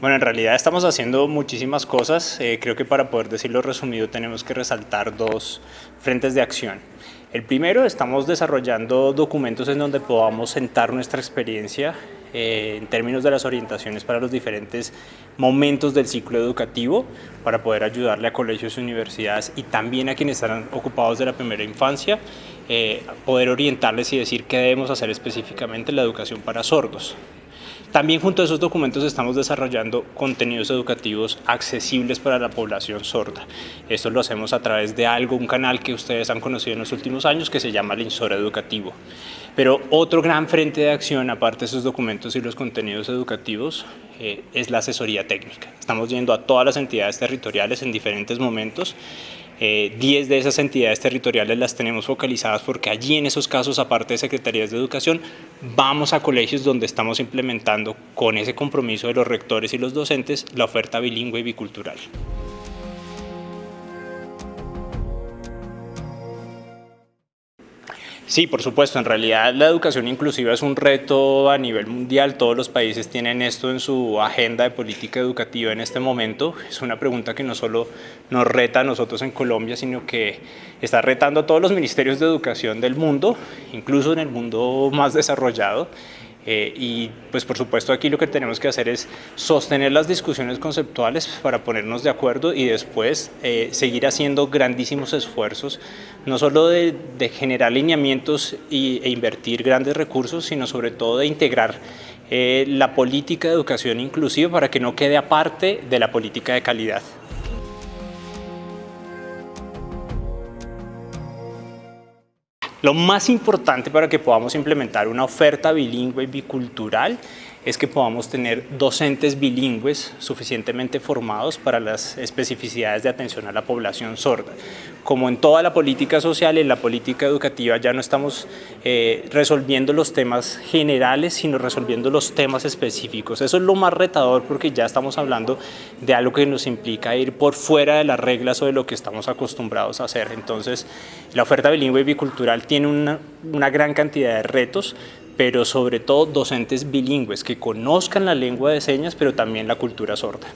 Bueno, en realidad estamos haciendo muchísimas cosas. Eh, creo que para poder decirlo resumido tenemos que resaltar dos frentes de acción. El primero, estamos desarrollando documentos en donde podamos sentar nuestra experiencia eh, en términos de las orientaciones para los diferentes momentos del ciclo educativo para poder ayudarle a colegios universidades y también a quienes están ocupados de la primera infancia, eh, poder orientarles y decir qué debemos hacer específicamente en la educación para sordos. También junto a esos documentos estamos desarrollando contenidos educativos accesibles para la población sorda. Esto lo hacemos a través de algo, un canal que ustedes han conocido en los últimos años que se llama el Insor Educativo. Pero otro gran frente de acción, aparte de esos documentos y los contenidos educativos, eh, es la asesoría técnica. Estamos yendo a todas las entidades territoriales en diferentes momentos 10 eh, de esas entidades territoriales las tenemos focalizadas porque allí en esos casos, aparte de secretarías de educación, vamos a colegios donde estamos implementando con ese compromiso de los rectores y los docentes la oferta bilingüe y bicultural. Sí, por supuesto. En realidad la educación inclusiva es un reto a nivel mundial. Todos los países tienen esto en su agenda de política educativa en este momento. Es una pregunta que no solo nos reta a nosotros en Colombia, sino que está retando a todos los ministerios de educación del mundo, incluso en el mundo más desarrollado. Eh, y pues por supuesto aquí lo que tenemos que hacer es sostener las discusiones conceptuales para ponernos de acuerdo y después eh, seguir haciendo grandísimos esfuerzos, no solo de, generar lineamientos e invertir grandes recursos, sino sobre todo de integrar eh, la política de educación inclusiva para que no quede aparte de la política de calidad. Lo más importante para que podamos implementar una oferta bilingüe y bicultural es que podamos tener docentes bilingües suficientemente formados para las especificidades de atención a la población sorda. Como en toda la política social, en la política educativa ya no estamos eh, resolviendo los temas generales, sino resolviendo los temas específicos. Eso es lo más retador porque ya estamos hablando de algo que nos implica ir por fuera de las reglas o de lo que estamos acostumbrados a hacer. Entonces, la oferta bilingüe y bicultural tiene una, una gran cantidad de retos, pero sobre todo docentes bilingües que conozcan la lengua de señas, pero también la cultura sorda.